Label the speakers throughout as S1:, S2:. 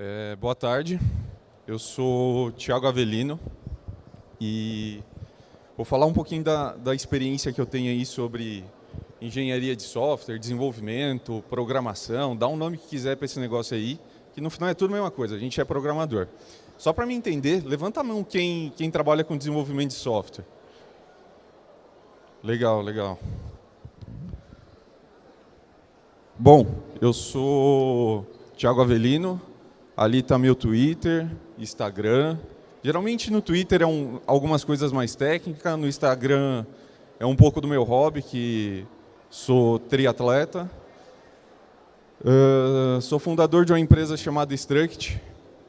S1: É, boa tarde, eu sou Tiago Avelino e vou falar um pouquinho da, da experiência que eu tenho aí sobre engenharia de software, desenvolvimento, programação, dá um nome que quiser para esse negócio aí, que no final é tudo a mesma coisa, a gente é programador. Só para me entender, levanta a mão quem, quem trabalha com desenvolvimento de software. Legal, legal. Bom, eu sou Thiago Avelino, ali está meu Twitter, Instagram. Geralmente no Twitter é um, algumas coisas mais técnicas, no Instagram é um pouco do meu hobby, que sou triatleta. Uh, sou fundador de uma empresa chamada Struct,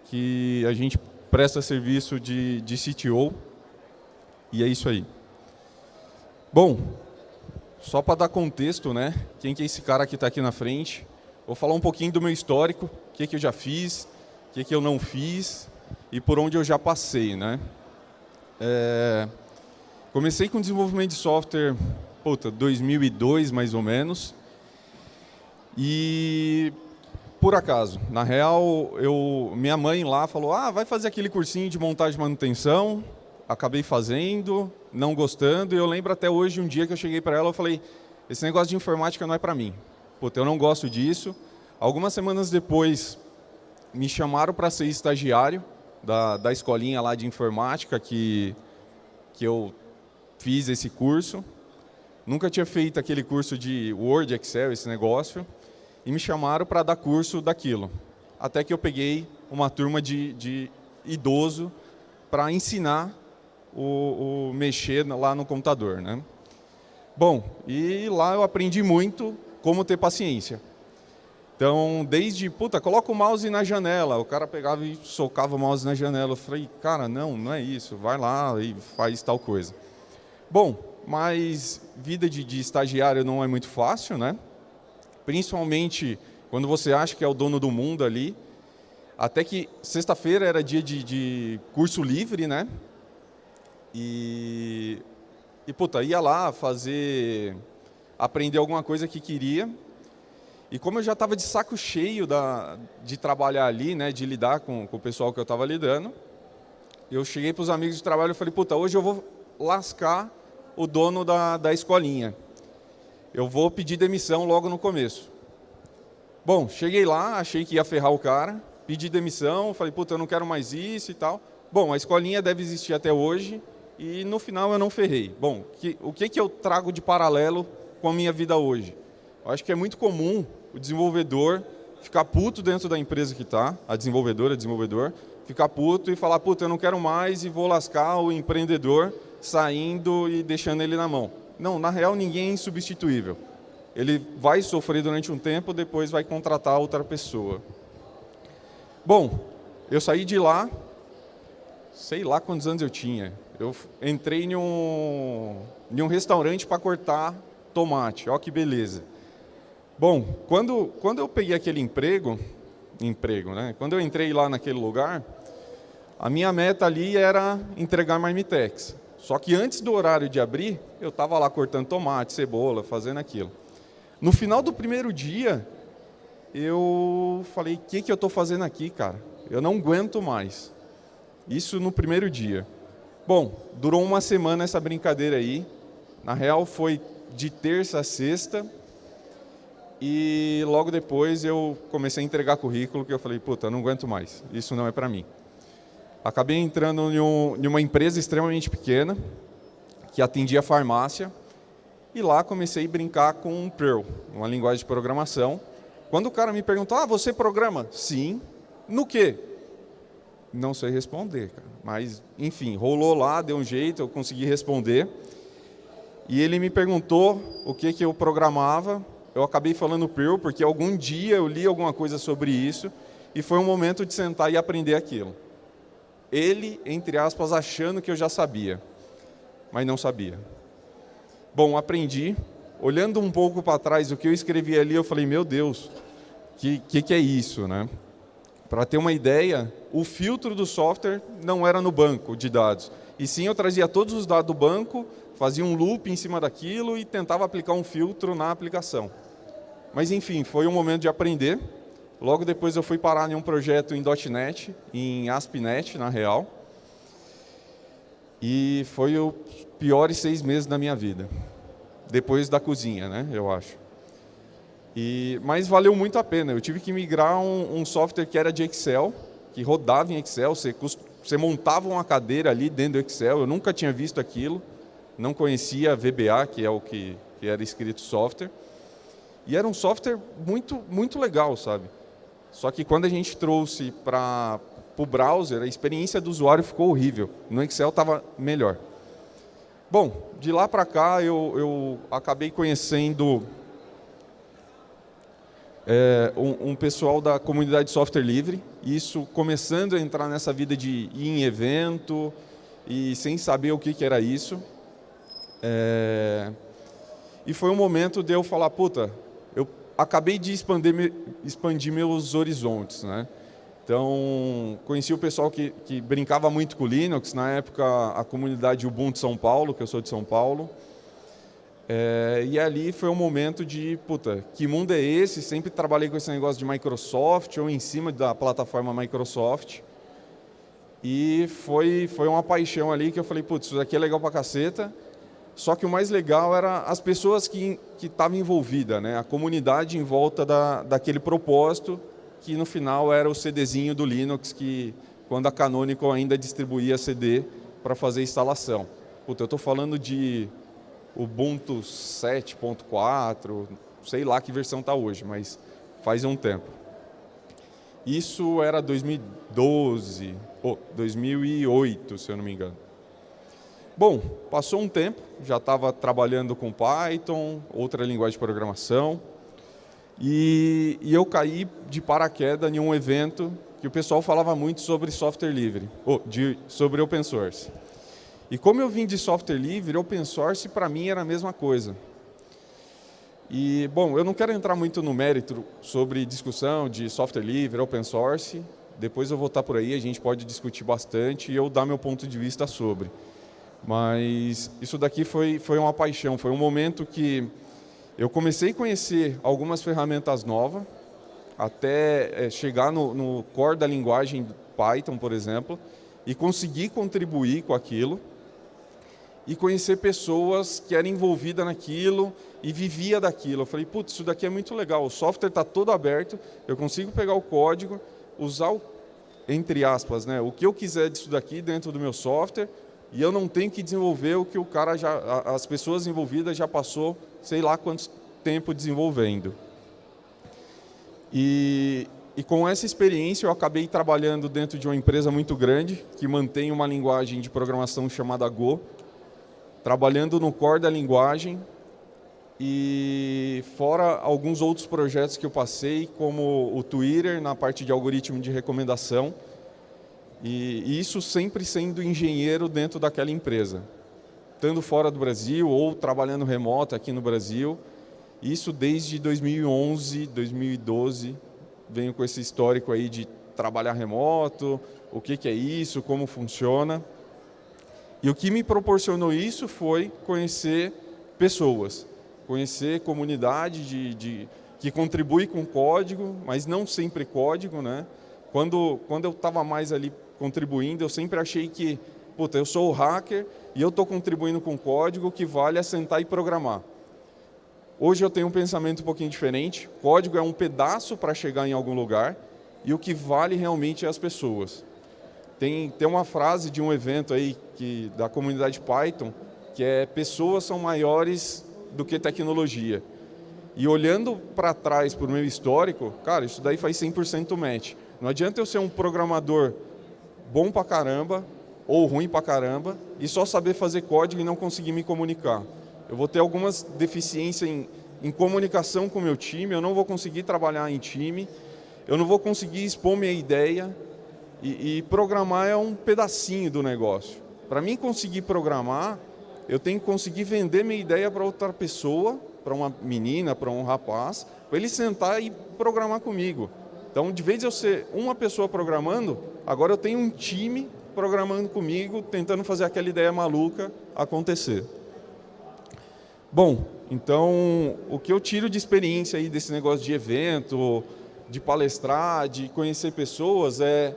S1: que a gente presta serviço de, de CTO, e é isso aí. Bom, só para dar contexto, né? Quem que é esse cara que está aqui na frente? Vou falar um pouquinho do meu histórico, o que, que eu já fiz, o que, que eu não fiz e por onde eu já passei, né? É, comecei com desenvolvimento de software, puta, 2002 mais ou menos, e por acaso, na real, eu, minha mãe lá falou, ah, vai fazer aquele cursinho de montagem e manutenção, acabei fazendo, não gostando, e eu lembro até hoje um dia que eu cheguei para ela, eu falei, esse negócio de informática não é para mim. Puta, eu não gosto disso. Algumas semanas depois, me chamaram para ser estagiário da, da escolinha lá de informática que, que eu fiz esse curso. Nunca tinha feito aquele curso de Word, Excel, esse negócio. E me chamaram para dar curso daquilo. Até que eu peguei uma turma de, de idoso para ensinar o, o mexer lá no computador. Né? Bom, e lá eu aprendi muito como ter paciência. Então, desde, puta, coloca o mouse na janela. O cara pegava e socava o mouse na janela. Eu falei, cara, não, não é isso. Vai lá e faz tal coisa. Bom, mas vida de, de estagiário não é muito fácil, né? Principalmente quando você acha que é o dono do mundo ali. Até que sexta-feira era dia de, de curso livre, né? E, e puta, ia lá fazer, aprender alguma coisa que queria. E como eu já estava de saco cheio da, de trabalhar ali, né, de lidar com, com o pessoal que eu estava lidando, eu cheguei para os amigos de trabalho e falei, puta, hoje eu vou lascar o dono da, da escolinha. Eu vou pedir demissão logo no começo. Bom, cheguei lá, achei que ia ferrar o cara, pedi demissão, falei, puta, eu não quero mais isso e tal. Bom, a escolinha deve existir até hoje, e no final eu não ferrei. Bom, que, o que, que eu trago de paralelo com a minha vida hoje? Eu acho que é muito comum o desenvolvedor ficar puto dentro da empresa que está, a desenvolvedora, desenvolvedor, ficar puto e falar, puta, eu não quero mais e vou lascar o empreendedor saindo e deixando ele na mão. Não, na real ninguém é insubstituível. Ele vai sofrer durante um tempo, depois vai contratar outra pessoa. Bom, eu saí de lá, sei lá quantos anos eu tinha, eu entrei em um, em um restaurante para cortar tomate, olha que beleza. Bom, quando, quando eu peguei aquele emprego, emprego, né? Quando eu entrei lá naquele lugar, a minha meta ali era entregar marmitex. Só que antes do horário de abrir, eu estava lá cortando tomate, cebola, fazendo aquilo. No final do primeiro dia, eu falei, o que, que eu estou fazendo aqui, cara? Eu não aguento mais. Isso no primeiro dia. Bom, durou uma semana essa brincadeira aí. Na real, foi de terça a sexta. E logo depois eu comecei a entregar currículo, que eu falei, puta, não aguento mais, isso não é para mim. Acabei entrando em, um, em uma empresa extremamente pequena, que atendia farmácia, e lá comecei a brincar com Perl, uma linguagem de programação. Quando o cara me perguntou, ah, você programa? Sim. No quê? Não sei responder, cara. mas enfim, rolou lá, deu um jeito, eu consegui responder. E ele me perguntou o que, que eu programava, eu acabei falando Perl porque algum dia eu li alguma coisa sobre isso e foi um momento de sentar e aprender aquilo. Ele, entre aspas, achando que eu já sabia, mas não sabia. Bom, aprendi. Olhando um pouco para trás o que eu escrevi ali, eu falei, meu Deus, que, que, que é isso? Né? Para ter uma ideia, o filtro do software não era no banco de dados. E sim, eu trazia todos os dados do banco, fazia um loop em cima daquilo e tentava aplicar um filtro na aplicação. Mas enfim, foi um momento de aprender. Logo depois eu fui parar em um projeto em .NET, em ASP.NET, na real. E foi os piores seis meses da minha vida. Depois da cozinha, né, eu acho. E, mas valeu muito a pena. Eu tive que migrar um, um software que era de Excel, que rodava em Excel. Você, você montava uma cadeira ali dentro do Excel. Eu nunca tinha visto aquilo. Não conhecia VBA, que é o que, que era escrito software. E era um software muito, muito legal, sabe? Só que quando a gente trouxe para o browser, a experiência do usuário ficou horrível. No Excel estava melhor. Bom, de lá para cá eu, eu acabei conhecendo é, um, um, pessoal da comunidade de software livre, isso começando a entrar nessa vida de ir em evento e sem saber o que, que era isso. É, e foi um momento de eu falar, puta, eu acabei de expandir, expandir meus horizontes. Né? Então, conheci o pessoal que, que brincava muito com Linux, na época a comunidade Ubuntu São Paulo, que eu sou de São Paulo, é, e ali foi um momento de, puta, que mundo é esse? Sempre trabalhei com esse negócio de Microsoft ou em cima da plataforma Microsoft. E foi, foi uma paixão ali que eu falei, putz, isso daqui é legal pra caceta. Só que o mais legal era as pessoas que estavam envolvidas, né? a comunidade em volta da, daquele propósito, que no final era o CDzinho do Linux, que quando a Canonical ainda distribuía CD para fazer instalação. Puta, eu estou falando de Ubuntu 7.4, sei lá que versão está hoje, mas faz um tempo. Isso era 2012, ou oh, 2008, se eu não me engano. Bom, passou um tempo, já estava trabalhando com Python, outra linguagem de programação, e, e, eu caí de paraquedas em um evento que o pessoal falava muito sobre software livre, ou de, sobre open source. E como eu vim de software livre, open source para mim era a mesma coisa. E, bom, eu não quero entrar muito no mérito sobre discussão de software livre, open source. Depois eu vou estar por aí, a gente pode discutir bastante e eu dar meu ponto de vista sobre. Mas isso daqui foi, foi uma paixão, foi um momento que eu comecei a conhecer algumas ferramentas novas, até é, chegar no, no core da linguagem Python, por exemplo, e conseguir contribuir com aquilo e conhecer pessoas que eram envolvidas naquilo e vivia daquilo. Eu falei, putz, isso daqui é muito legal, o software está todo aberto, eu consigo pegar o código, usar, o, entre aspas, né, o que eu quiser disso daqui dentro do meu software e eu não tenho que desenvolver o que o cara já, as pessoas envolvidas já passou, sei lá quanto tempo desenvolvendo. E, e com essa experiência eu acabei trabalhando dentro de uma empresa muito grande que mantém uma linguagem de programação chamada Go, trabalhando no core da linguagem e fora alguns outros projetos que eu passei, como o Twitter, na parte de algoritmo de recomendação, e isso sempre sendo engenheiro dentro daquela empresa, estando fora do Brasil ou trabalhando remoto aqui no Brasil, isso desde 2011, 2012, venho com esse histórico aí de trabalhar remoto, o que, que é isso, como funciona. E o que me proporcionou isso foi conhecer pessoas, conhecer comunidade de, de, que contribui com código, mas não sempre código. Né? Quando, quando eu estava mais ali contribuindo, eu sempre achei que, puta, eu sou o hacker e eu estou contribuindo com código que vale assentar e programar. Hoje eu tenho um pensamento um pouquinho diferente, código é um pedaço para chegar em algum lugar e o que vale realmente é as pessoas. Tem, tem uma frase de um evento aí que, da comunidade Python, que é pessoas são maiores do que tecnologia. E olhando para trás, para o meu histórico, cara, isso daí faz 100% match. Não adianta eu ser um programador bom pra caramba, ou ruim pra caramba, e só saber fazer código e não conseguir me comunicar. Eu vou ter algumas deficiências em, em comunicação com o meu time, eu não vou conseguir trabalhar em time, eu não vou conseguir expor minha ideia, e, e programar é um pedacinho do negócio. Para mim conseguir programar, eu tenho que conseguir vender minha ideia para outra pessoa, para uma menina, para um rapaz, para ele sentar e programar comigo. Então, de vez de eu ser uma pessoa programando, agora eu tenho um time programando comigo, tentando fazer aquela ideia maluca acontecer. Bom, então, o que eu tiro de experiência aí desse negócio de evento, de palestrar, de conhecer pessoas, é...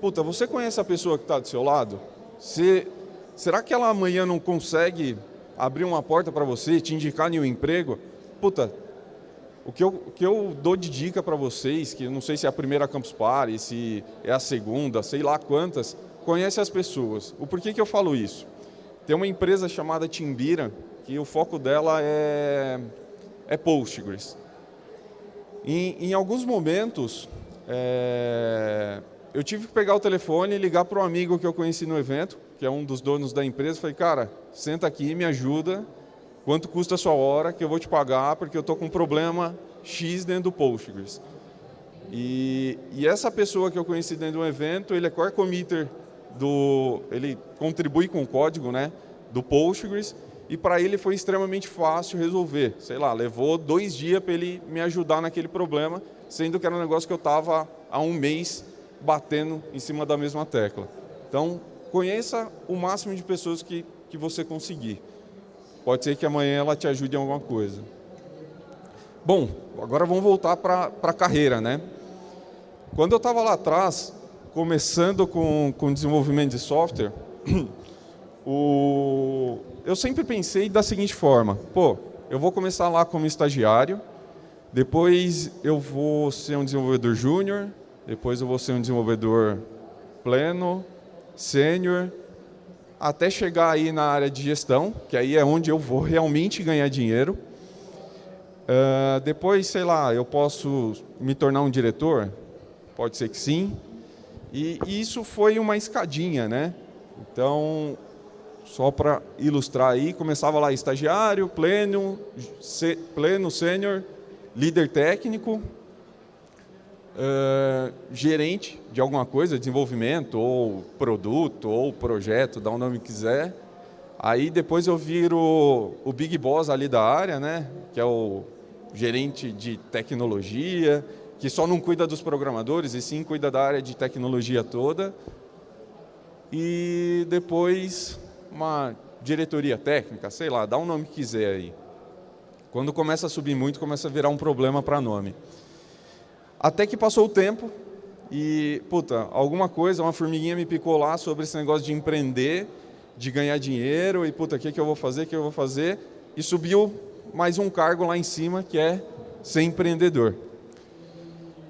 S1: Puta, você conhece a pessoa que está do seu lado? Será que ela amanhã não consegue abrir uma porta para você, te indicar em um emprego? Puta, o que eu, o que eu dou de dica para vocês, que não sei se é a primeira Campus Party, se é a segunda, sei lá quantas, conhece as pessoas. O porquê que eu falo isso? Tem uma empresa chamada Timbira, que o foco dela é, é Postgres. Em, em alguns momentos, é, eu tive que pegar o telefone e ligar para um amigo que eu conheci no evento, que é um dos donos da empresa, falei, cara, senta aqui, me ajuda, quanto custa a sua hora, que eu vou te pagar, porque eu estou com um problema X dentro do Postgres. E, e, essa pessoa que eu conheci dentro do evento, ele é core committer do, ele contribui com o código, né, do Postgres, e para ele foi extremamente fácil resolver. Sei lá, levou dois dias para ele me ajudar naquele problema, sendo que era um negócio que eu estava há um mês batendo em cima da mesma tecla. Então, conheça o máximo de pessoas que, que você conseguir. Pode ser que amanhã ela te ajude em alguma coisa. Bom, agora vamos voltar para a carreira, né? Quando eu estava lá atrás, começando com, com desenvolvimento de software, o, eu sempre pensei da seguinte forma, pô, eu vou começar lá como estagiário, depois eu vou ser um desenvolvedor júnior, depois eu vou ser um desenvolvedor pleno, sênior, até chegar aí na área de gestão, que aí é onde eu vou realmente ganhar dinheiro. Uh, depois, sei lá, eu posso me tornar um diretor? Pode ser que sim. E, e isso foi uma escadinha, né? Então, só para ilustrar aí, começava lá estagiário, pleno, pleno, sênior, líder técnico, uh, gerente de alguma coisa, desenvolvimento, ou produto, ou projeto, dá o um nome que quiser. Aí depois eu viro o big boss ali da área, né? que é o gerente de tecnologia, que só não cuida dos programadores, e sim cuida da área de tecnologia toda. E depois uma diretoria técnica, sei lá, dá um nome que quiser aí. Quando começa a subir muito, começa a virar um problema para nome. Até que passou o tempo e, puta, alguma coisa, uma formiguinha me picou lá sobre esse negócio de empreender, de ganhar dinheiro e, puta, o que, que eu vou fazer, o que eu vou fazer? E subiu mais um cargo lá em cima, que é ser empreendedor.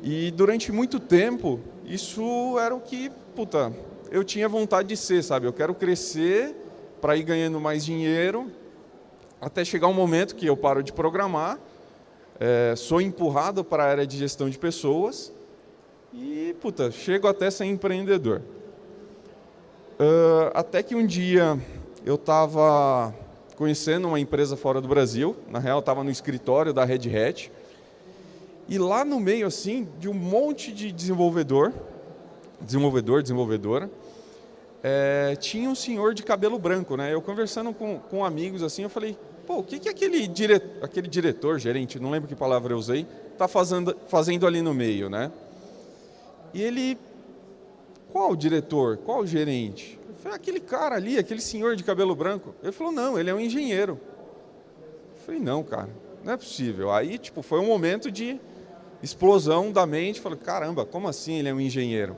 S1: E durante muito tempo, isso era o que, puta, eu tinha vontade de ser, sabe? Eu quero crescer para ir ganhando mais dinheiro, até chegar um momento que eu paro de programar, é, sou empurrado para a área de gestão de pessoas e, puta, chego até ser empreendedor. Uh, até que um dia eu estava conhecendo uma empresa fora do Brasil, na real estava no escritório da Red Hat, e lá no meio assim de um monte de desenvolvedor, desenvolvedor, desenvolvedora, é, tinha um senhor de cabelo branco, né? Eu conversando com, com amigos assim, eu falei, pô, o que, que aquele, dire... aquele diretor, gerente, não lembro que palavra eu usei, está fazendo, fazendo ali no meio, né? E ele, qual diretor, qual gerente? Eu falei, aquele cara ali, aquele senhor de cabelo branco. Ele falou, não, ele é um engenheiro. Eu falei, não, cara, não é possível. Aí, tipo, foi um momento de explosão da mente. Falei, caramba, como assim ele é um engenheiro?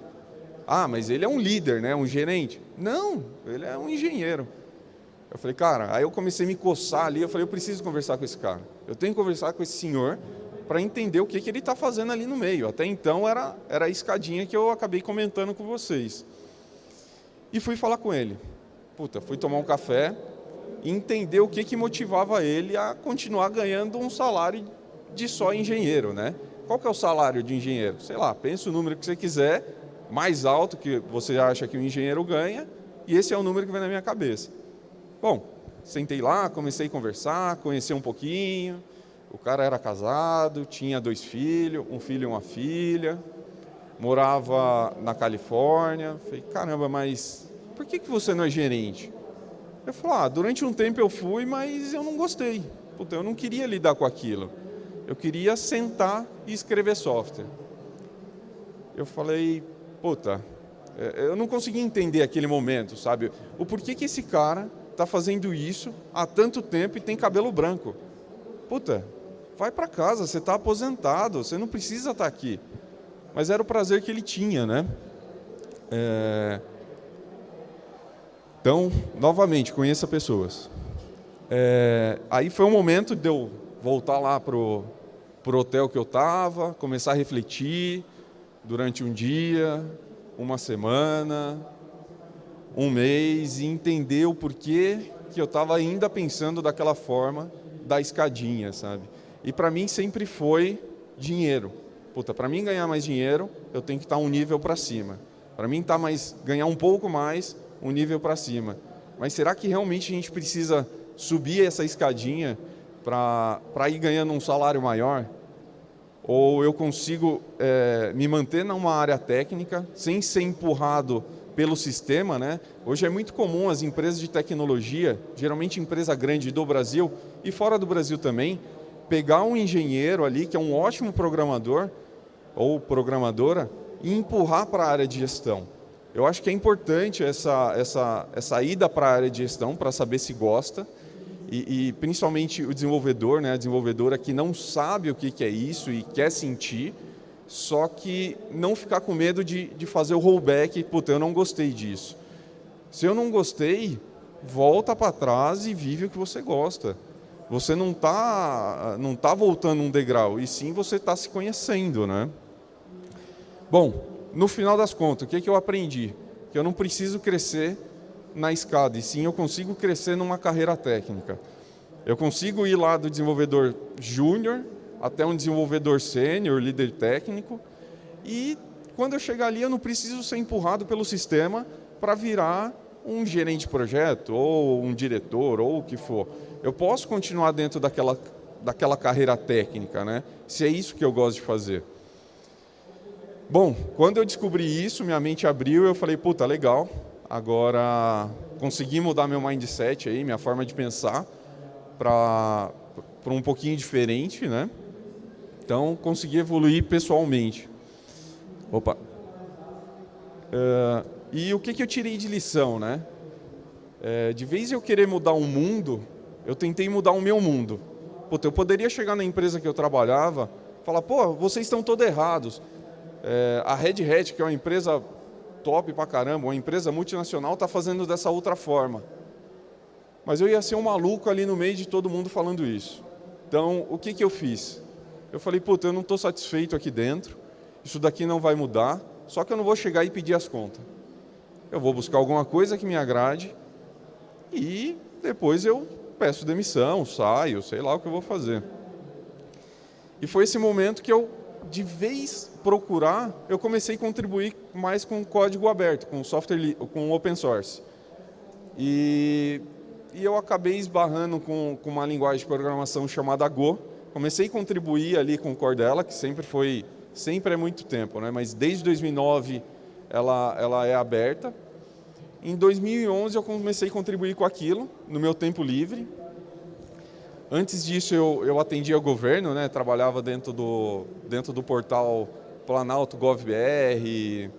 S1: Ah, mas ele é um líder, né? Um gerente. Não, ele é um engenheiro. Eu falei, cara, aí eu comecei a me coçar ali, eu falei, eu preciso conversar com esse cara. Eu tenho que conversar com esse senhor para entender o que, que ele está fazendo ali no meio. Até então era, era a escadinha que eu acabei comentando com vocês. E fui falar com ele. Puta, fui tomar um café e entender o que, que motivava ele a continuar ganhando um salário de só engenheiro, né? Qual que é o salário de engenheiro? Sei lá, pensa o número que você quiser, mais alto que você acha que o engenheiro ganha, e esse é o número que vem na minha cabeça. Bom, sentei lá, comecei a conversar, conhecer um pouquinho. O cara era casado, tinha dois filhos, um filho e uma filha, morava na Califórnia. Falei, caramba, mas por que, que você não é gerente? Eu falei, ah, durante um tempo eu fui, mas eu não gostei. Puta, eu não queria lidar com aquilo. Eu queria sentar e escrever software. Eu falei, puta, é, eu não consegui entender aquele momento, sabe? O porquê que esse cara está fazendo isso há tanto tempo e tem cabelo branco. Puta, vai para casa, você está aposentado, você não precisa estar tá aqui. Mas era o prazer que ele tinha, né? É... Então, novamente, conheça pessoas. É... Aí foi um momento de eu voltar lá pro pro hotel que eu estava, começar a refletir durante um dia, uma semana, um mês e entender o porquê que eu estava ainda pensando daquela forma da escadinha, sabe? E para mim sempre foi dinheiro. Puta, para mim ganhar mais dinheiro, eu tenho que estar tá um nível para cima. Para mim tá mais ganhar um pouco mais, um nível para cima. Mas será que realmente a gente precisa subir essa escadinha para ir ganhando um salário maior? Ou eu consigo é, me manter numa área técnica sem ser empurrado pelo sistema, né? Hoje é muito comum as empresas de tecnologia, geralmente empresa grande do Brasil e fora do Brasil também, pegar um engenheiro ali que é um ótimo programador ou programadora e empurrar para a área de gestão. Eu acho que é importante essa, essa, essa ida para a área de gestão para saber se gosta e, e, principalmente o desenvolvedor, né, a desenvolvedora que não sabe o que, que é isso e quer sentir, só que não ficar com medo de, de fazer o rollback, puta, eu não gostei disso. Se eu não gostei, volta para trás e vive o que você gosta. Você não está não tá voltando um degrau, e sim você está se conhecendo. Né? Bom, no final das contas, o que, que eu aprendi? Que eu não preciso crescer na escada, e sim eu consigo crescer numa carreira técnica. Eu consigo ir lá do desenvolvedor júnior até um desenvolvedor sênior, líder técnico, e quando eu chegar ali eu não preciso ser empurrado pelo sistema para virar um gerente de projeto, ou um diretor, ou o que for. Eu posso continuar dentro daquela, daquela carreira técnica, né? se é isso que eu gosto de fazer. Bom, quando eu descobri isso, minha mente abriu e eu falei, puta, legal, Agora, consegui mudar meu mindset aí, minha forma de pensar para um pouquinho diferente, né? Então, consegui evoluir pessoalmente. Opa. Uh, e o que, que eu tirei de lição, né? É, de vez eu querer mudar o um mundo, eu tentei mudar o meu mundo. Puta, eu poderia chegar na empresa que eu trabalhava, falar, pô, vocês estão todos errados. É, a Red Hat, que é uma empresa top pra caramba, uma empresa multinacional está fazendo dessa outra forma. Mas eu ia ser um maluco ali no meio de todo mundo falando isso. Então, o que, que eu fiz? Eu falei, puta, eu não estou satisfeito aqui dentro, isso daqui não vai mudar, só que eu não vou chegar e pedir as contas. Eu vou buscar alguma coisa que me agrade e depois eu peço demissão, saio, sei lá o que eu vou fazer. E foi esse momento que eu de vez procurar, eu comecei a contribuir mais com código aberto, com software, com open source. E, e eu acabei esbarrando com, com uma linguagem de programação chamada Go. Comecei a contribuir ali com o Cordella, que sempre foi, sempre é muito tempo, né? mas desde 2009 ela, ela é aberta. Em 2011 eu comecei a contribuir com aquilo, no meu tempo livre, Antes disso, eu, eu atendia o governo, né? trabalhava dentro do, dentro do portal Planalto GovBR,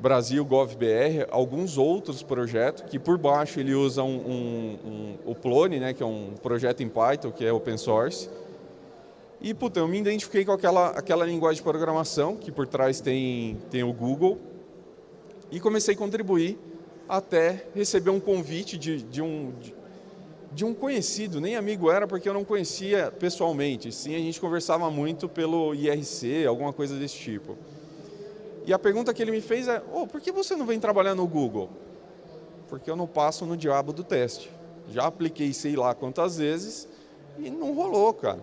S1: Brasil GovBR, alguns outros projetos, que por baixo ele usa um, um, um, o Plone, né? que é um projeto em Python, que é open source. E puta, eu me identifiquei com aquela, aquela linguagem de programação, que por trás tem, tem o Google, e comecei a contribuir até receber um convite de, de um, de, de um conhecido, nem amigo era porque eu não conhecia pessoalmente, sim a gente conversava muito pelo IRC, alguma coisa desse tipo. E a pergunta que ele me fez é, oh, por que você não vem trabalhar no Google? Porque eu não passo no diabo do teste. Já apliquei sei lá quantas vezes e não rolou, cara.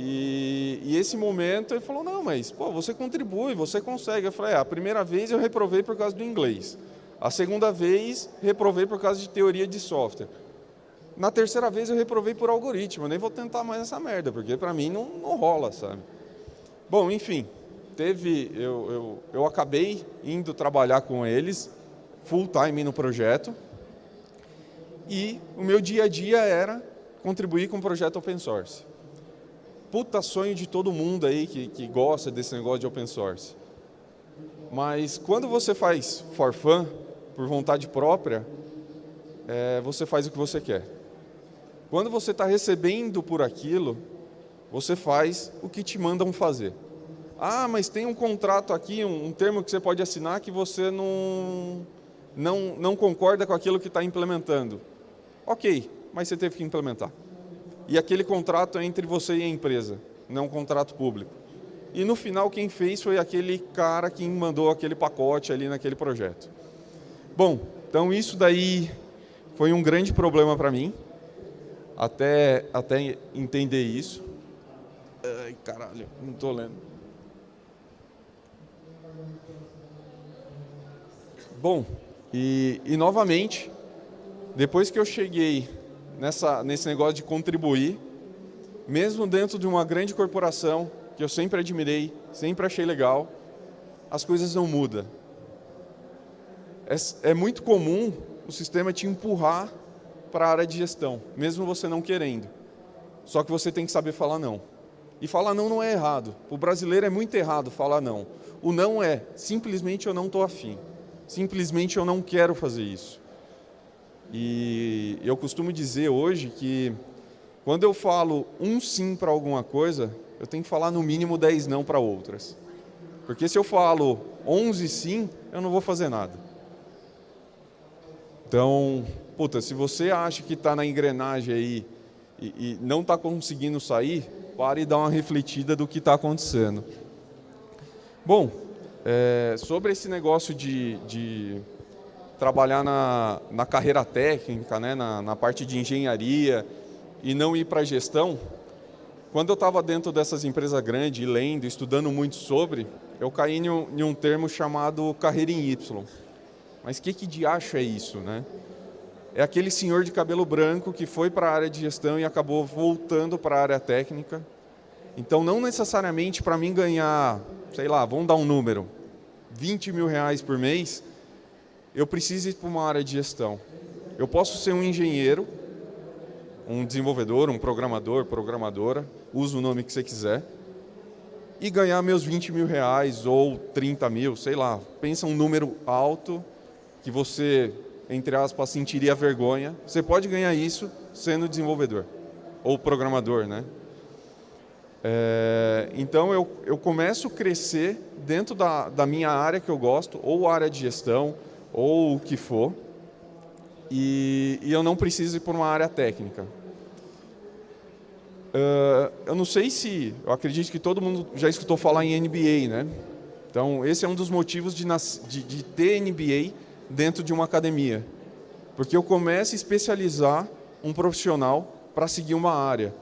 S1: E, e, esse momento ele falou, não, mas pô, você contribui, você consegue. Eu falei, é, a primeira vez eu reprovei por causa do inglês. A segunda vez, reprovei por causa de teoria de software. Na terceira vez eu reprovei por algoritmo, eu nem vou tentar mais essa merda, porque para mim não, não rola, sabe? Bom, enfim, teve, eu, eu, eu acabei indo trabalhar com eles, full time no projeto, e o meu dia a dia era contribuir com o projeto open source. Puta sonho de todo mundo aí que, que gosta desse negócio de open source. Mas quando você faz for fun, por vontade própria, é, você faz o que você quer. Quando você está recebendo por aquilo, Você faz o que te mandam fazer. Ah, mas tem um contrato aqui, um, um termo que você pode assinar que você não, não, não concorda com aquilo que está implementando. Ok, mas você teve que implementar. E aquele contrato é entre você e a empresa, não um contrato público. E no final quem fez foi aquele cara que mandou aquele pacote ali naquele projeto. Bom, então isso daí foi um grande problema para mim, até, até entender isso. Ai, caralho, não estou lendo. Bom, e, e novamente, depois que eu cheguei nessa, nesse negócio de contribuir, mesmo dentro de uma grande corporação, que eu sempre admirei, sempre achei legal, as coisas não mudam. É, é muito comum o sistema te empurrar para a área de gestão, mesmo você não querendo. Só que você tem que saber falar não. E falar não não é errado. O brasileiro é muito errado falar não. O não é simplesmente eu não estou afim. Simplesmente eu não quero fazer isso. E eu costumo dizer hoje que quando eu falo um sim para alguma coisa, eu tenho que falar no mínimo 10 não para outras. Porque se eu falo 11 sim, eu não vou fazer nada. Então, puta, se você acha que está na engrenagem aí e, e não está conseguindo sair, pare e dá uma refletida do que está acontecendo. Bom, é, sobre esse negócio de, de trabalhar na, na, carreira técnica, né, na, na parte de engenharia e não ir para a gestão, quando eu estava dentro dessas empresas grandes, lendo, estudando muito sobre, eu caí em um, em um termo chamado carreira em Y. Mas o que, que de acho é isso? Né? É aquele senhor de cabelo branco que foi para a área de gestão e acabou voltando para a área técnica. Então, não necessariamente para mim ganhar, sei lá, vamos dar um número, 20 mil reais por mês, eu preciso ir para uma área de gestão. Eu posso ser um engenheiro, um desenvolvedor, um programador, programadora, usa o nome que você quiser, e ganhar meus 20 mil reais ou 30 mil, sei lá. Pensa um número alto que você, entre aspas, sentiria vergonha. Você pode ganhar isso sendo desenvolvedor ou programador, né? É, então eu, eu começo a crescer dentro da, da minha área que eu gosto, ou área de gestão, ou o que for, e, e eu não preciso ir por uma área técnica. Uh, eu não sei se, eu acredito que todo mundo já escutou falar em NBA, né? Então, esse é um dos motivos de, de, de ter NBA dentro de uma academia. Porque eu começo a especializar um profissional para seguir uma área.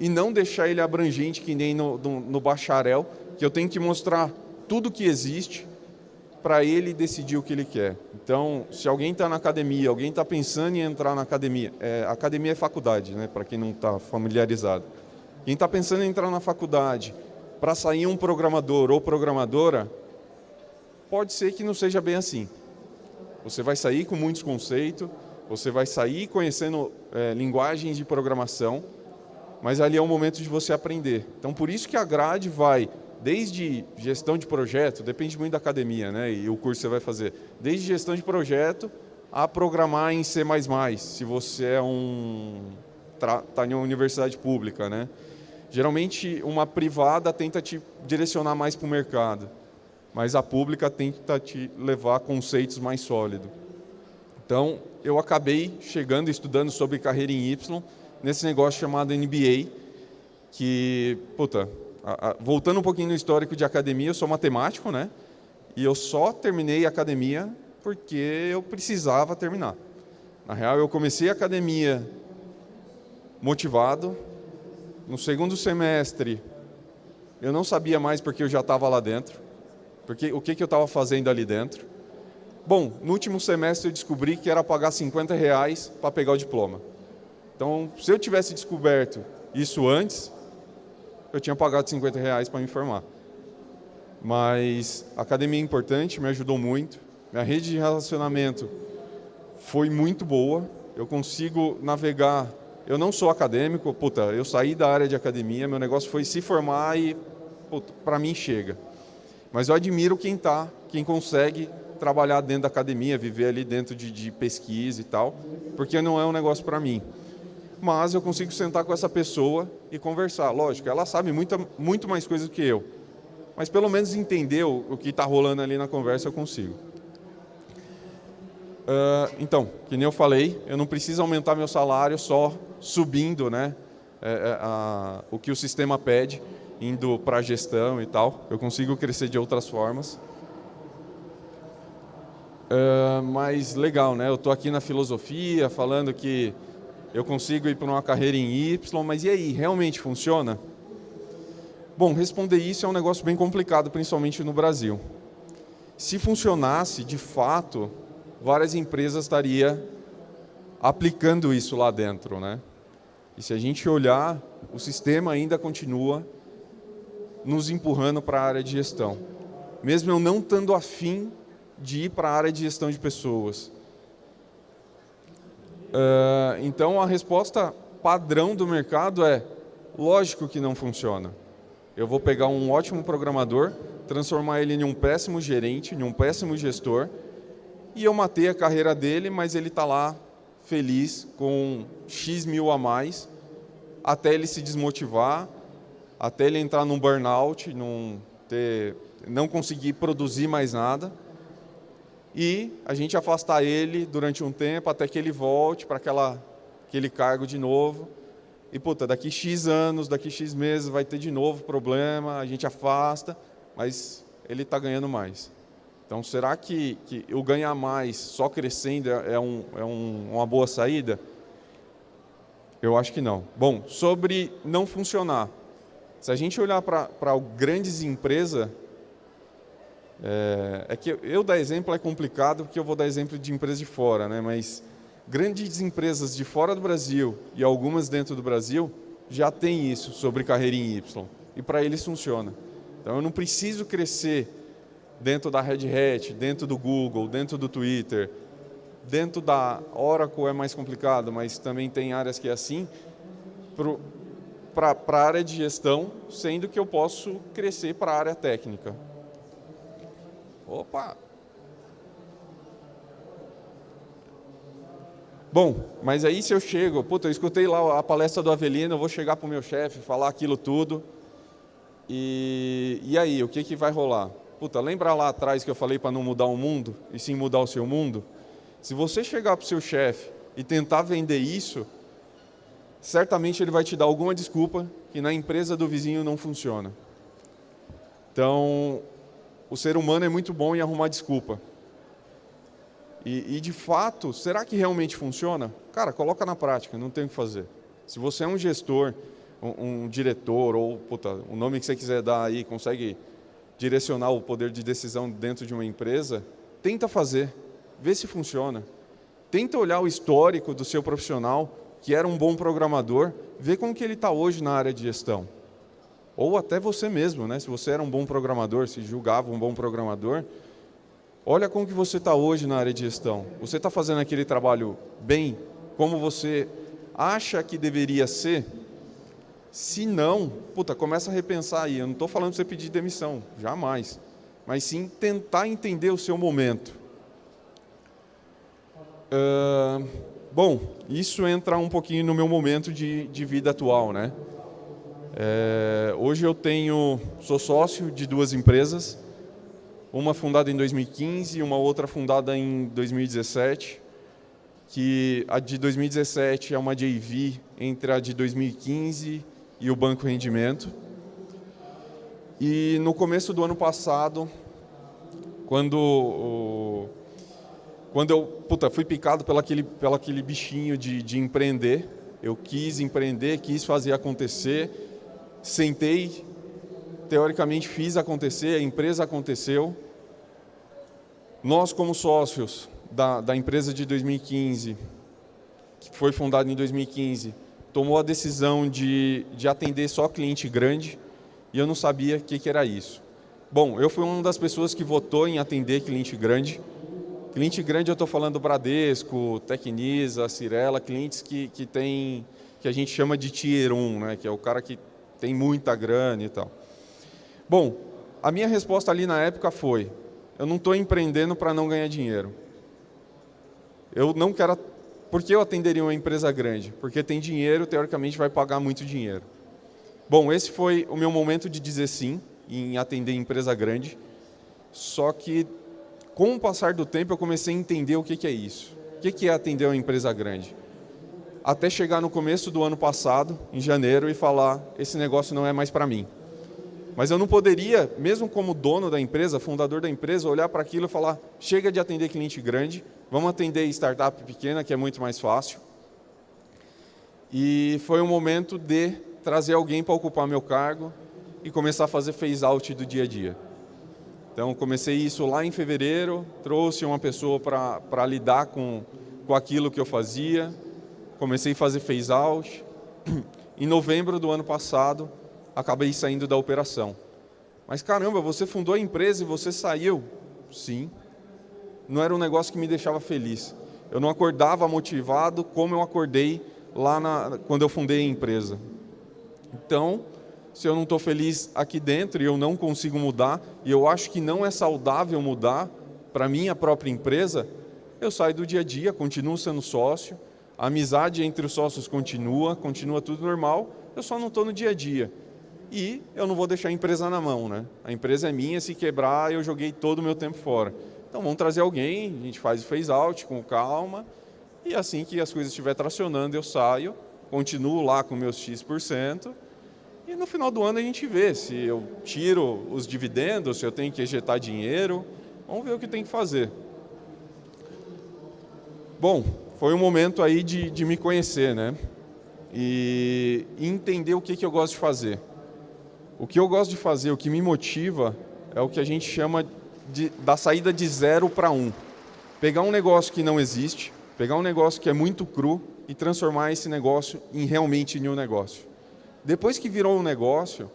S1: E não deixar ele abrangente, que nem no, no, no bacharel, que eu tenho que mostrar tudo que existe para ele decidir o que ele quer. Então, se alguém está na academia, alguém está pensando em entrar na academia, é, academia é faculdade, né, para quem não está familiarizado. Quem está pensando em entrar na faculdade para sair um programador ou programadora, pode ser que não seja bem assim. Você vai sair com muitos conceitos, você vai sair conhecendo é, linguagens de programação, mas ali é o momento de você aprender. Então, por isso que a grade vai desde gestão de projeto, depende muito da academia né, e o curso que você vai fazer, desde gestão de projeto a programar em C++, se você é um está em uma universidade pública. Né? Geralmente, uma privada tenta te direcionar mais para o mercado, mas a pública tenta te levar a conceitos mais sólidos. Então, eu acabei chegando estudando sobre carreira em Y, nesse negócio chamado NBA, que, puta, voltando um pouquinho no histórico de academia, eu sou matemático, né? E eu só terminei academia porque eu precisava terminar. Na real, eu comecei a academia motivado. No segundo semestre, eu não sabia mais porque eu já estava lá dentro. Porque o que, que eu estava fazendo ali dentro. Bom, no último semestre eu descobri que era pagar 50 reais para pegar o diploma. Então, se eu tivesse descoberto isso antes, eu tinha pagado 50 reais para me informar. Mas a academia é importante, me ajudou muito. Minha rede de relacionamento foi muito boa. Eu consigo navegar. Eu não sou acadêmico, puta, eu saí da área de academia, meu negócio foi se formar e, para mim chega. Mas eu admiro quem está, quem consegue trabalhar dentro da academia, viver ali dentro de, de pesquisa e tal, porque não é um negócio para mim. Mas eu consigo sentar com essa pessoa e conversar. Lógico, ela sabe muita, muito mais coisas do que eu, mas pelo menos entender o, o que está rolando ali na conversa eu consigo. Uh, então, que nem eu falei, eu não preciso aumentar meu salário só subindo né, é, é, a, o que o sistema pede, indo para a gestão e tal. Eu consigo crescer de outras formas. Uh, mas legal, né? Eu estou aqui na filosofia falando que eu consigo ir para uma carreira em Y, mas e aí, realmente funciona? Bom, responder isso é um negócio bem complicado, principalmente no Brasil. Se funcionasse, de fato, várias empresas estariam aplicando isso lá dentro. Né? E se a gente olhar, o sistema ainda continua nos empurrando para a área de gestão. Mesmo eu não estando afim de ir para a área de gestão de pessoas. Uh, então, a resposta padrão do mercado é, lógico que não funciona. Eu vou pegar um ótimo programador, transformar ele em um péssimo gerente, em um péssimo gestor, e eu matei a carreira dele, mas ele está lá feliz com X mil a mais, até ele se desmotivar, até ele entrar num burnout, num ter, não conseguir produzir mais nada e a gente afastar ele durante um tempo até que ele volte para aquele cargo de novo. E, puta, daqui X anos, daqui X meses vai ter de novo problema, a gente afasta, mas ele está ganhando mais. Então, será que, que o ganhar mais só crescendo é, é, um, é um, uma boa saída? Eu acho que não. Bom, sobre não funcionar. Se a gente olhar para grandes empresas, é, é, que eu dar exemplo é complicado, porque eu vou dar exemplo de empresas de fora, né? mas grandes empresas de fora do Brasil e algumas dentro do Brasil já têm isso sobre carreira em Y, e para eles funciona. Então eu não preciso crescer dentro da Red Hat, dentro do Google, dentro do Twitter, dentro da Oracle é mais complicado, mas também tem áreas que é assim, para a área de gestão, sendo que eu posso crescer para a área técnica. Opa! Bom, mas aí se eu chego, puta, eu escutei lá a palestra do Avelino, eu vou chegar para o meu chefe, falar aquilo tudo, e, e aí, o que, que vai rolar? Puta, lembra lá atrás que eu falei para não mudar o mundo, e sim mudar o seu mundo? Se você chegar para o seu chefe e tentar vender isso, certamente ele vai te dar alguma desculpa que na empresa do vizinho não funciona. Então, o ser humano é muito bom em arrumar desculpa. E, e, de fato, será que realmente funciona? Cara, coloca na prática, não tem o que fazer. Se você é um gestor, um, um diretor, ou puta, o nome que você quiser dar aí, consegue direcionar o poder de decisão dentro de uma empresa, tenta fazer, vê se funciona. Tenta olhar o histórico do seu profissional, que era um bom programador, vê como que ele está hoje na área de gestão ou até você mesmo, né? se você era um bom programador, se julgava um bom programador, olha como que você está hoje na área de gestão. Você está fazendo aquele trabalho bem, como você acha que deveria ser? Se não, puta, começa a repensar aí. Eu não estou falando para você pedir demissão, jamais. Mas sim tentar entender o seu momento. Uh, bom, isso entra um pouquinho no meu momento de, de vida atual, né? É, hoje eu tenho, sou sócio de duas empresas, uma fundada em 2015 e uma outra fundada em 2017, que a de 2017 é uma JV entre a de 2015 e o Banco Rendimento. E no começo do ano passado, quando, quando eu puta, fui picado pelo aquele, pelo aquele bichinho de, de empreender, eu quis empreender, quis fazer acontecer, sentei, teoricamente fiz acontecer, a empresa aconteceu. Nós, como sócios da, da empresa de 2015, que foi fundada em 2015, tomou a decisão de, de atender só cliente grande e eu não sabia o que, que era isso. Bom, eu fui uma das pessoas que votou em atender cliente grande. Cliente grande eu estou falando Bradesco, Tecnisa, Cirela, clientes que, que, tem, que a gente chama de Tier 1, né, que é o cara que tem muita grana e tal. Bom, a minha resposta ali na época foi, eu não estou empreendendo para não ganhar dinheiro. Eu não quero por que eu atenderia uma empresa grande? Porque tem dinheiro, teoricamente vai pagar muito dinheiro. Bom, esse foi o meu momento de dizer sim em atender empresa grande. Só que, com o passar do tempo, eu comecei a entender o que, é isso. O que é atender uma empresa grande? Até chegar no começo do ano passado, em janeiro, e falar: esse negócio não é mais para mim. Mas eu não poderia, mesmo como dono da empresa, fundador da empresa, olhar para aquilo e falar: chega de atender cliente grande, vamos atender startup pequena, que é muito mais fácil. E foi um momento de trazer alguém para ocupar meu cargo e começar a fazer phase-out do dia a dia. Então, comecei isso lá em fevereiro, trouxe uma pessoa para lidar com, com aquilo que eu fazia, comecei a fazer phase-out. Em novembro do ano passado, acabei saindo da operação. Mas caramba, você fundou a empresa e você saiu? Sim. Não era um negócio que me deixava feliz. Eu não acordava motivado como eu acordei lá na, quando eu fundei a empresa. Então, se eu não estou feliz aqui dentro e eu não consigo mudar, e eu acho que não é saudável mudar para minha própria empresa, eu saio do dia a dia, continuo sendo sócio, a amizade entre os sócios continua, continua tudo normal, eu só não estou no dia a dia e eu não vou deixar a empresa na mão. Né? A empresa é minha, se quebrar, eu joguei todo o meu tempo fora. Então vamos trazer alguém, a gente faz o phase out com calma, e assim que as coisas estiver tracionando, eu saio, continuo lá com meus X%, e no final do ano a gente vê se eu tiro os dividendos, se eu tenho que ejetar dinheiro, vamos ver o que tem que fazer. Bom, foi um momento aí de, de me conhecer, né? E, entender o que, que eu gosto de fazer. O que eu gosto de fazer, o que me motiva, é o que a gente chama de, da saída de zero para um. Pegar um negócio que não existe, pegar um negócio que é muito cru e transformar esse negócio em realmente em um negócio. Depois que virou um negócio,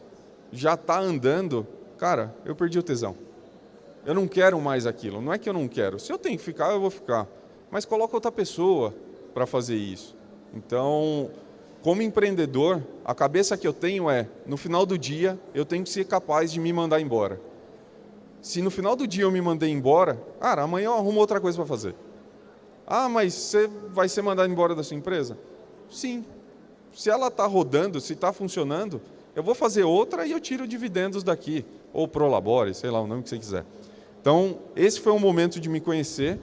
S1: já está andando, cara, eu perdi o tesão. Eu não quero mais aquilo. Não é que eu não quero. Se eu tenho que ficar, eu vou ficar. Mas coloca outra pessoa para fazer isso. Então, como empreendedor, a cabeça que eu tenho é, no final do dia, eu tenho que ser capaz de me mandar embora. Se no final do dia eu me mandei embora, cara, amanhã eu arrumo outra coisa para fazer. Ah, mas você vai ser mandado embora da sua empresa? Sim. Se ela está rodando, se está funcionando, eu vou fazer outra e eu tiro dividendos daqui. Ou Prolabore, sei lá o nome que você quiser. Então, esse foi um momento de me conhecer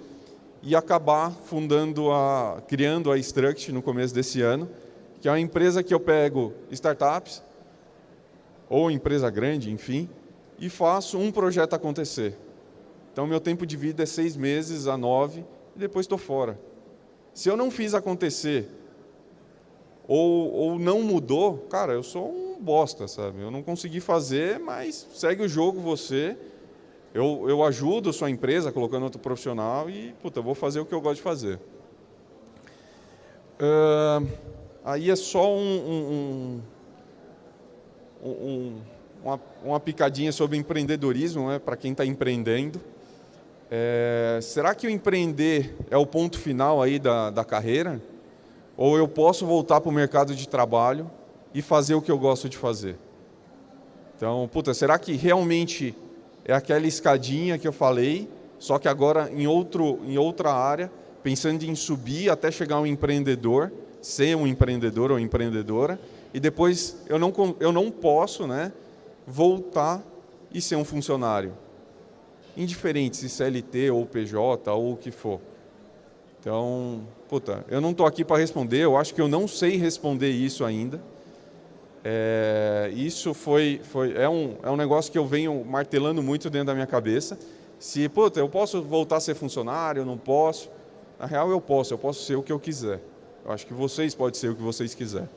S1: e acabar fundando a, criando a Struct no começo desse ano, que é uma empresa que eu pego startups, ou empresa grande, enfim, e faço um projeto acontecer. Então, meu tempo de vida é seis meses a nove, e depois estou fora. Se eu não fiz acontecer, ou, ou não mudou, cara, eu sou um bosta, sabe? Eu não consegui fazer, mas segue o jogo você. Eu, eu ajudo sua empresa colocando outro profissional e, puta, eu vou fazer o que eu gosto de fazer. Uh, aí é só um, um, um, uma, uma, picadinha sobre empreendedorismo, né, para quem está empreendendo. É, será que o empreender é o ponto final aí da, da carreira? Ou eu posso voltar para o mercado de trabalho e fazer o que eu gosto de fazer? Então, puta, será que realmente é aquela escadinha que eu falei, só que agora em, outro, em outra área, pensando em subir até chegar um empreendedor, ser um empreendedor ou empreendedora, e depois eu não, eu não posso né, voltar e ser um funcionário. Indiferente se CLT ou PJ ou o que for. Então, puta, eu não estou aqui para responder, eu acho que eu não sei responder isso ainda. É, isso foi, foi é, um, é um negócio que eu venho martelando muito dentro da minha cabeça. Se, puta, eu posso voltar a ser funcionário, eu não posso. Na real, eu posso, eu posso ser o que eu quiser. Eu acho que vocês podem ser o que vocês quiserem.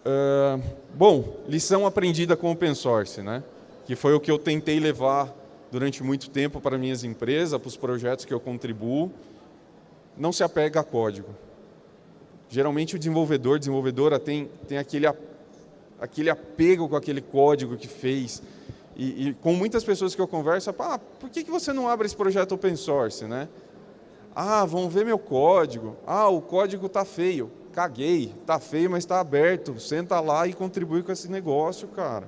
S1: Uh, bom, lição aprendida com open source, né? que foi o que eu tentei levar durante muito tempo para minhas empresas, para os projetos que eu contribuo. Não se apega a código. Geralmente o desenvolvedor, desenvolvedora tem, tem aquele, aquele apego com aquele código que fez. E, e com muitas pessoas que eu converso, ah, por que, que você não abre esse projeto open source? Né? Ah, vão ver meu código. Ah, o código está feio. Caguei, está feio, mas está aberto. Senta lá e contribui com esse negócio, cara.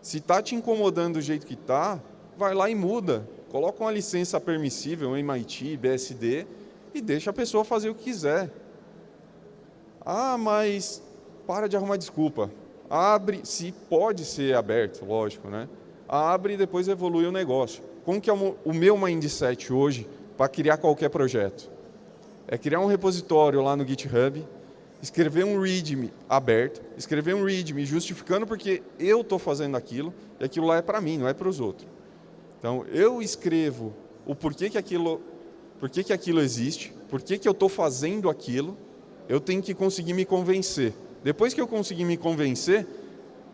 S1: Se está te incomodando do jeito que está, vai lá e muda. Coloca uma licença permissível, MIT, BSD, e deixa a pessoa fazer o que quiser. Ah, mas para de arrumar desculpa. Abre, se pode ser aberto, lógico, né? Abre e depois evolui o negócio. Como que é o meu mindset hoje para criar qualquer projeto? É criar um repositório lá no GitHub, escrever um README aberto, escrever um README justificando porque eu estou fazendo aquilo e aquilo lá é para mim, não é para os outros. Então, eu escrevo o porquê que aquilo, porquê que aquilo existe, porquê que eu estou fazendo aquilo, eu tenho que conseguir me convencer. Depois que eu conseguir me convencer,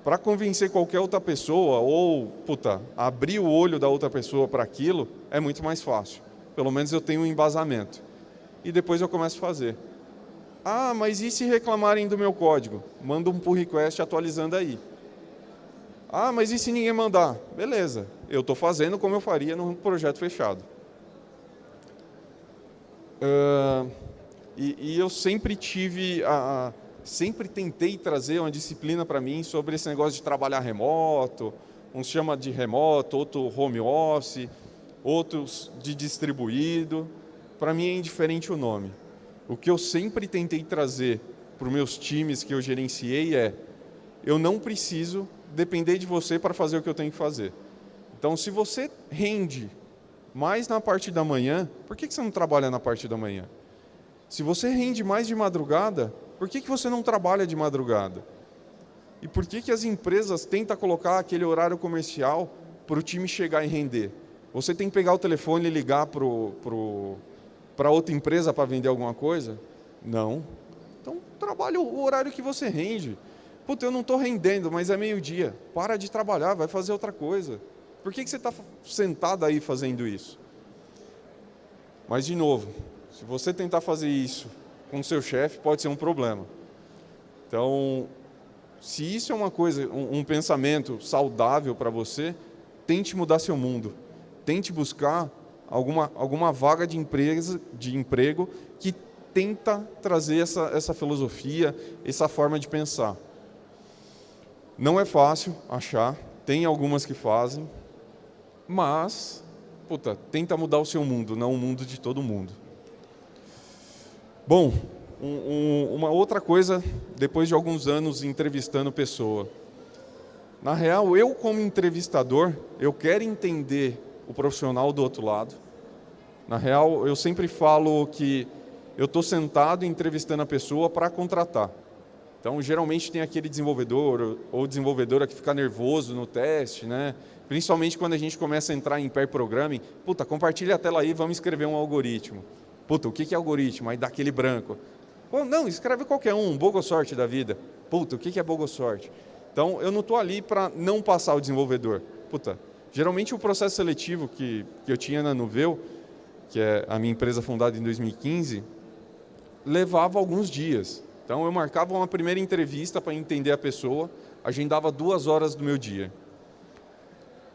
S1: para convencer qualquer outra pessoa ou, puta, abrir o olho da outra pessoa para aquilo, é muito mais fácil. Pelo menos eu tenho um embasamento. E depois eu começo a fazer. Ah, mas e se reclamarem do meu código? Manda um pull request atualizando aí. Ah, mas e se ninguém mandar? Beleza, eu estou fazendo como eu faria num projeto fechado. Uh, e, e, eu sempre tive, a, a, sempre tentei trazer uma disciplina para mim sobre esse negócio de trabalhar remoto, uns chama de remoto, outro home office, outros de distribuído. Para mim é indiferente o nome. O que eu sempre tentei trazer para os meus times que eu gerenciei é eu não preciso depender de você para fazer o que eu tenho que fazer. Então, se você rende mais na parte da manhã, por que você não trabalha na parte da manhã? Se você rende mais de madrugada, por que você não trabalha de madrugada? E por que, que as empresas tentam colocar aquele horário comercial para o time chegar e render? Você tem que pegar o telefone e ligar para pro, pro, outra empresa para vender alguma coisa? Não. Então, trabalhe o horário que você rende. Puta, eu não estou rendendo, mas é meio-dia. Para de trabalhar, vai fazer outra coisa. Por que, que você está sentado aí fazendo isso? Mas, de novo, se você tentar fazer isso com o seu chefe, pode ser um problema. Então, se isso é uma coisa, um, um pensamento saudável para você, tente mudar seu mundo. Tente buscar alguma, alguma vaga de, empresa, de emprego que tenta trazer essa, essa filosofia, essa forma de pensar. Não é fácil achar, tem algumas que fazem, mas, puta, tenta mudar o seu mundo, não o mundo de todo mundo. Bom, um, um, uma outra coisa, depois de alguns anos entrevistando pessoa. Na real, eu como entrevistador, eu quero entender o profissional do outro lado. Na real, eu sempre falo que eu estou sentado entrevistando a pessoa para contratar. Então, geralmente tem aquele desenvolvedor ou desenvolvedora que fica nervoso no teste, né? Principalmente quando a gente começa a entrar em pair programming. Puta, compartilha a tela aí, vamos escrever um algoritmo. Puta, o que é algoritmo? Aí dá aquele branco. Não, escreve qualquer um, um sorte da vida. Puta, o que é sorte? Então, eu não estou ali para não passar o desenvolvedor. Puta, geralmente o processo seletivo que, que eu tinha na Nuveu, que é a minha empresa fundada em 2015, levava alguns dias. Então eu marcava uma primeira entrevista para entender a pessoa, agendava duas horas do meu dia.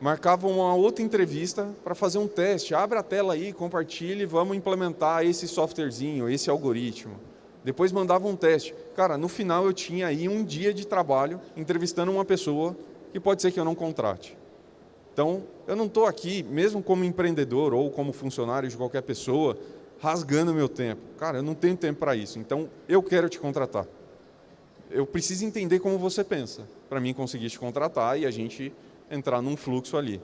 S1: Marcava uma outra entrevista para fazer um teste. Abre a tela aí, compartilhe, vamos implementar esse softwarezinho, esse algoritmo. Depois mandava um teste. Cara, no final eu tinha aí um dia de trabalho entrevistando uma pessoa que pode ser que eu não contrate. Então, eu não estou aqui, mesmo como empreendedor ou como funcionário de qualquer pessoa, rasgando meu tempo. Cara, eu não tenho tempo para isso, então eu quero te contratar. Eu preciso entender como você pensa, para mim conseguir te contratar e a gente entrar num fluxo ali.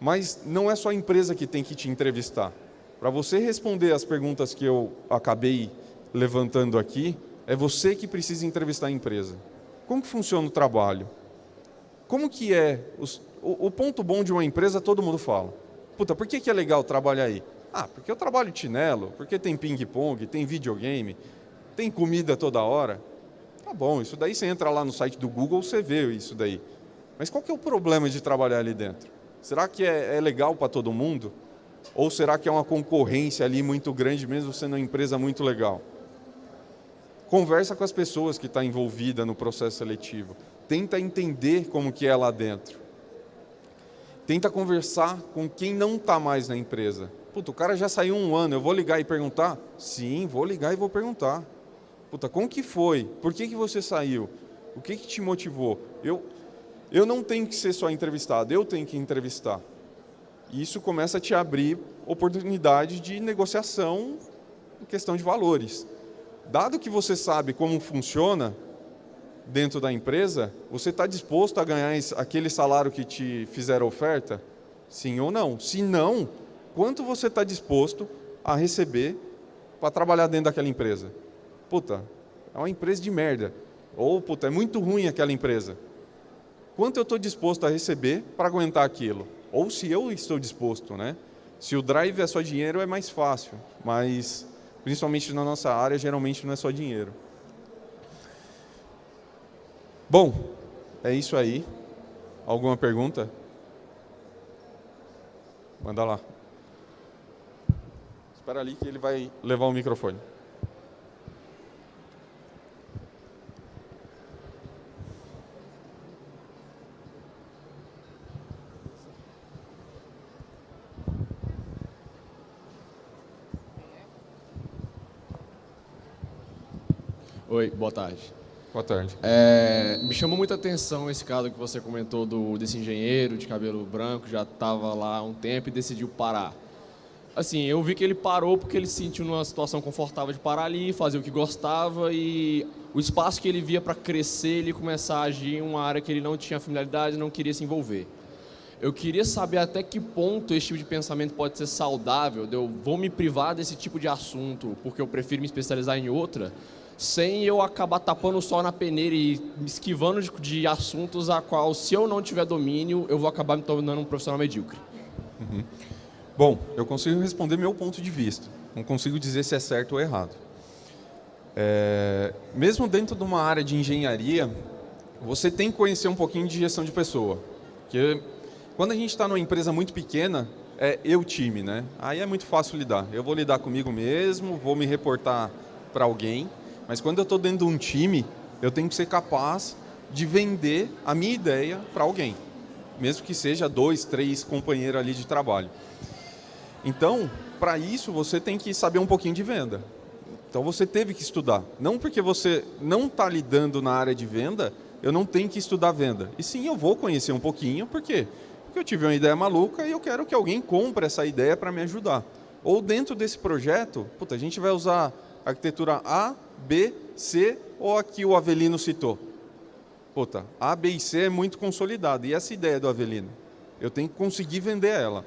S1: Mas não é só a empresa que tem que te entrevistar. Para você responder as perguntas que eu acabei levantando aqui, é você que precisa entrevistar a empresa. Como que funciona o trabalho? Como que é... Os, o, o, ponto bom de uma empresa, todo mundo fala. Puta, por que, que é legal trabalhar aí? Ah, porque eu trabalho chinelo, porque tem ping-pong, tem videogame, tem comida toda hora. Tá bom, isso daí você entra lá no site do Google, você vê isso daí. Mas qual que é o problema de trabalhar ali dentro? Será que é, é legal para todo mundo? Ou será que é uma concorrência ali muito grande, mesmo sendo uma empresa muito legal? Conversa com as pessoas que estão tá envolvidas no processo seletivo. Tenta entender como que é lá dentro. Tenta conversar com quem não está mais na empresa. Puta, o cara já saiu um ano, eu vou ligar e perguntar? Sim, vou ligar e vou perguntar. Puta, como que foi? Por que, que você saiu? O que, que te motivou? Eu, eu não tenho que ser só entrevistado, eu tenho que entrevistar. E isso começa a te abrir oportunidade de negociação questão de valores. Dado que você sabe como funciona dentro da empresa, você está disposto a ganhar aquele salário que te fizeram oferta? Sim ou não? Se não, quanto você está disposto a receber para trabalhar dentro daquela empresa? Puta, é uma empresa de merda. Ou, puta, é muito ruim aquela empresa. Quanto eu estou disposto a receber para aguentar aquilo? Ou se eu estou disposto, né? Se o drive é só dinheiro, é mais fácil. Mas, principalmente na nossa área, geralmente não é só dinheiro. Bom, é isso aí. Alguma pergunta? Manda lá. Espera ali que ele vai levar o microfone.
S2: Oi, boa tarde.
S1: Boa tarde.
S2: É, me chamou muita atenção esse caso que você comentou do, desse engenheiro de cabelo branco, já estava lá há um tempo e decidiu parar. Assim, eu vi que ele parou porque ele se sentiu numa situação confortável de parar ali, fazer o que gostava e o espaço que ele via para crescer, ele começar a agir em uma área que ele não tinha familiaridade, não queria se envolver. Eu queria saber até que ponto esse tipo de pensamento pode ser saudável, de eu vou me privar desse tipo de assunto porque eu prefiro me especializar em outra, sem eu acabar tapando o sol na peneira e esquivando de, de, assuntos a qual, se eu não tiver domínio, eu vou acabar me tornando um profissional medíocre.
S1: Uhum. Bom, eu consigo responder meu ponto de vista. Não consigo dizer se é certo ou errado. É, mesmo dentro de uma área de engenharia, você tem que conhecer um pouquinho de gestão de pessoa. Porque quando a gente está numa empresa muito pequena, é eu time, né? Aí é muito fácil lidar. Eu vou lidar comigo mesmo, vou me reportar para alguém mas quando eu estou dentro de um time, eu tenho que ser capaz de vender a minha ideia para alguém, mesmo que seja dois, três companheiros ali de trabalho. Então, para isso, você tem que saber um pouquinho de venda. Então, você teve que estudar. Não porque você não está lidando na área de venda, eu não tenho que estudar venda. E sim, eu vou conhecer um pouquinho, por quê? Porque eu tive uma ideia maluca e eu quero que alguém compre essa ideia para me ajudar. Ou dentro desse projeto, puta, a gente vai usar arquitetura A, B, C ou aqui o Avelino citou? Puta, A, B e C é muito consolidado. E essa ideia do Avelino? Eu tenho que conseguir vender ela.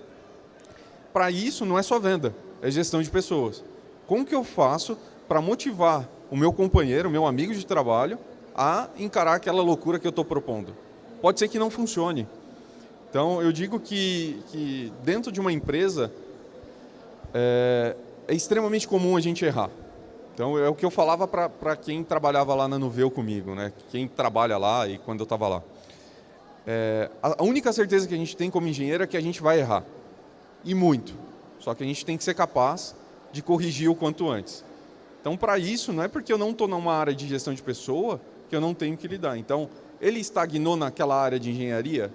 S1: Para isso, não é só venda, é gestão de pessoas. Como que eu faço para motivar o meu companheiro, o meu amigo de trabalho, a encarar aquela loucura que eu estou propondo? Pode ser que não funcione. Então, eu digo que, que dentro de uma empresa, é, é extremamente comum a gente errar. Então é o que eu falava para quem trabalhava lá na Nuveu comigo, né? quem trabalha lá e quando eu estava lá. É, a única certeza que a gente tem como engenheiro é que a gente vai errar. E muito. Só que a gente tem que ser capaz de corrigir o quanto antes. Então, para isso, não é porque eu não estou numa área de gestão de pessoa que eu não tenho que lidar. Então, ele estagnou naquela área de engenharia,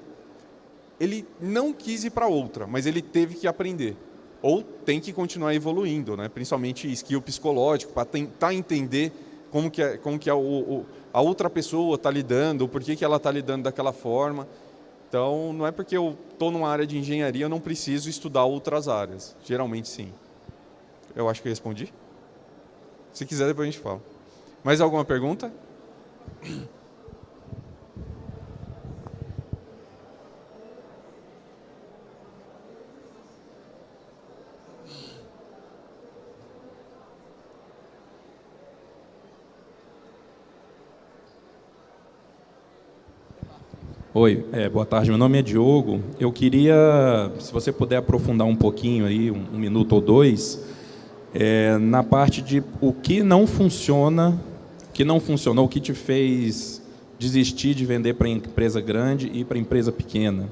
S1: ele não quis ir para outra, mas ele teve que aprender ou tem que continuar evoluindo, né? principalmente skill psicológico, para tentar entender como que, é, como que é o, o, a outra pessoa está lidando, por que, que ela está lidando daquela forma. Então, não é porque eu estou numa área de engenharia, eu não preciso estudar outras áreas. Geralmente, sim. Eu acho que eu respondi. Se quiser, depois a gente fala. Mais alguma pergunta?
S3: Oi, é, boa tarde. Meu nome é Diogo. Eu queria, se você puder aprofundar um pouquinho aí, um, um minuto ou dois, é, na parte de o que não funciona, o que não funcionou, o que te fez desistir de vender para empresa grande e para empresa pequena.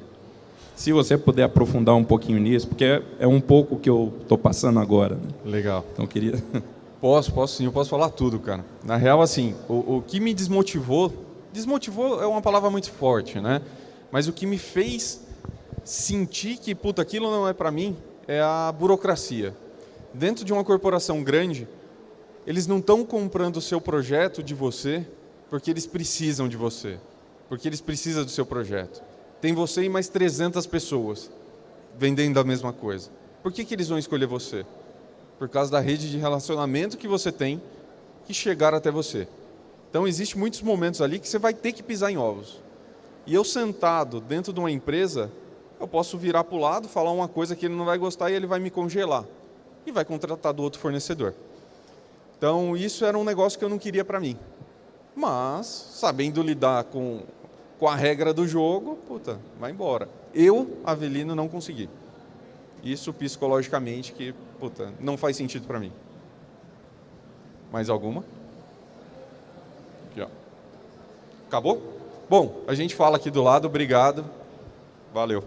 S3: Se você puder aprofundar um pouquinho nisso, porque é, é um pouco que eu estou passando agora. Né?
S1: Legal.
S3: Então queria.
S1: Posso, posso sim, eu posso falar tudo, cara. Na real, assim, o, o que me desmotivou desmotivou é uma palavra muito forte, né? Mas o que me fez sentir que, puta, aquilo não é para mim, é a burocracia. Dentro de uma corporação grande, eles não estão comprando o seu projeto de você porque eles precisam de você, porque eles precisam do seu projeto. Tem você e mais 300 pessoas vendendo a mesma coisa. Por que, que eles vão escolher você? por causa da rede de relacionamento que você tem, que chegar até você. Então, existe muitos momentos ali que você vai ter que pisar em ovos. E eu sentado dentro de uma empresa, eu posso virar para o lado, falar uma coisa que ele não vai gostar e ele vai me congelar. E vai contratar do outro fornecedor. Então, isso era um negócio que eu não queria para mim. Mas, sabendo lidar com, com a regra do jogo, puta, vai embora. Eu, Avelino, não consegui. Isso psicologicamente que, puta, não faz sentido para mim. Mais alguma? Aqui, ó. Acabou? Bom, a gente fala aqui do lado, obrigado. Valeu.